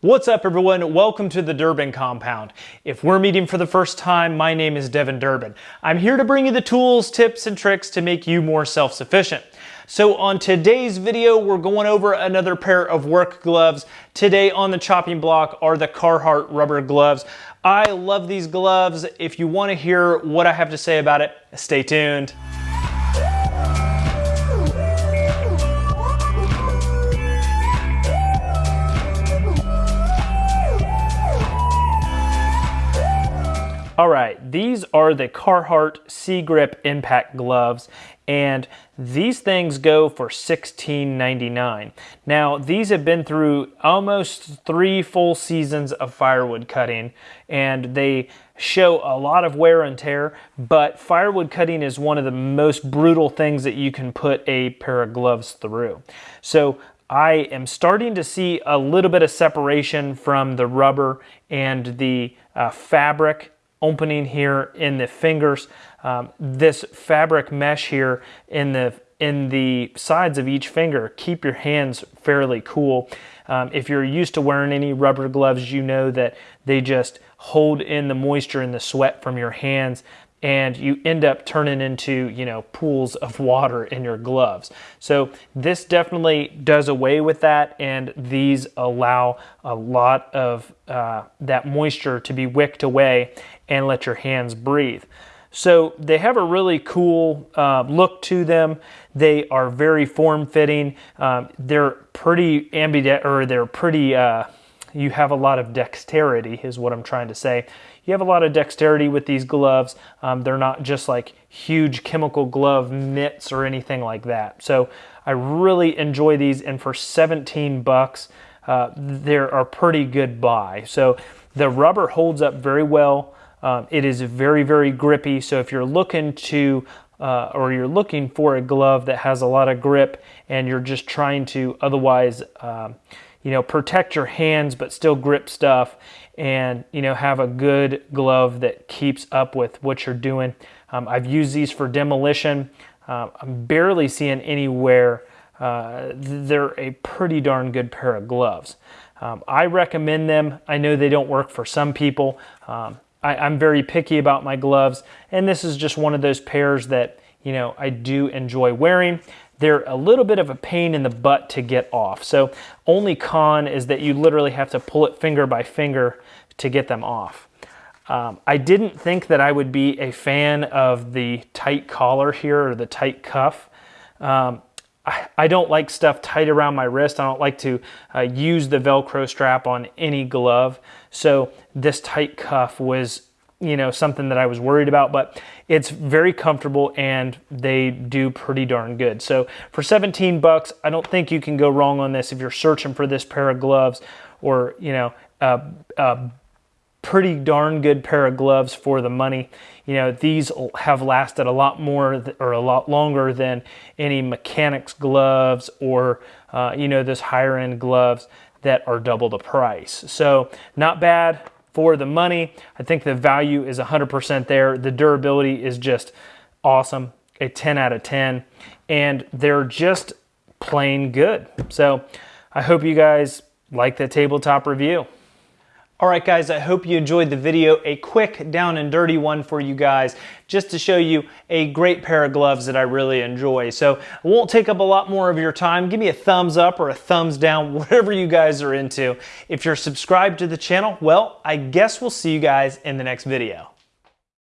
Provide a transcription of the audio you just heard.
What's up everyone? Welcome to the Durbin Compound. If we're meeting for the first time, my name is Devin Durbin. I'm here to bring you the tools, tips, and tricks to make you more self-sufficient. So on today's video, we're going over another pair of work gloves. Today on the chopping block are the Carhartt rubber gloves. I love these gloves. If you wanna hear what I have to say about it, stay tuned. All right, these are the Carhartt C-Grip Impact Gloves, and these things go for $16.99. Now, these have been through almost three full seasons of firewood cutting, and they show a lot of wear and tear, but firewood cutting is one of the most brutal things that you can put a pair of gloves through. So I am starting to see a little bit of separation from the rubber and the uh, fabric opening here in the fingers. Um, this fabric mesh here in the in the sides of each finger keep your hands fairly cool. Um, if you're used to wearing any rubber gloves, you know that they just hold in the moisture and the sweat from your hands and you end up turning into you know pools of water in your gloves. So this definitely does away with that and these allow a lot of uh, that moisture to be wicked away and let your hands breathe. So they have a really cool uh, look to them. They are very form-fitting. Um, they're pretty ambidextrous or they're pretty uh, you have a lot of dexterity is what I'm trying to say. You have a lot of dexterity with these gloves. Um, they're not just like huge chemical glove mitts or anything like that. So I really enjoy these and for 17 bucks, uh, they're a pretty good buy. So the rubber holds up very well. Um, it is very, very grippy. So if you're looking to uh, or you're looking for a glove that has a lot of grip and you're just trying to otherwise um, you know, protect your hands but still grip stuff and, you know, have a good glove that keeps up with what you're doing. Um, I've used these for demolition. Uh, I'm barely seeing anywhere. Uh, they're a pretty darn good pair of gloves. Um, I recommend them. I know they don't work for some people. Um, I, I'm very picky about my gloves, and this is just one of those pairs that, you know, I do enjoy wearing. They're a little bit of a pain in the butt to get off. So only con is that you literally have to pull it finger by finger to get them off. Um, I didn't think that I would be a fan of the tight collar here or the tight cuff. Um, I, I, don't like stuff tight around my wrist. I don't like to uh, use the Velcro strap on any glove. So this tight cuff was you know, something that I was worried about, but it's very comfortable and they do pretty darn good. So for 17 bucks, I don't think you can go wrong on this if you're searching for this pair of gloves or, you know, a, a pretty darn good pair of gloves for the money. You know, these have lasted a lot more or a lot longer than any mechanics gloves or, uh, you know, those higher end gloves that are double the price. So not bad for the money. I think the value is 100% there. The durability is just awesome, a 10 out of 10, and they're just plain good. So I hope you guys like the tabletop review. All right, guys, I hope you enjoyed the video. A quick down and dirty one for you guys, just to show you a great pair of gloves that I really enjoy. So I won't take up a lot more of your time. Give me a thumbs up or a thumbs down, whatever you guys are into. If you're subscribed to the channel, well, I guess we'll see you guys in the next video.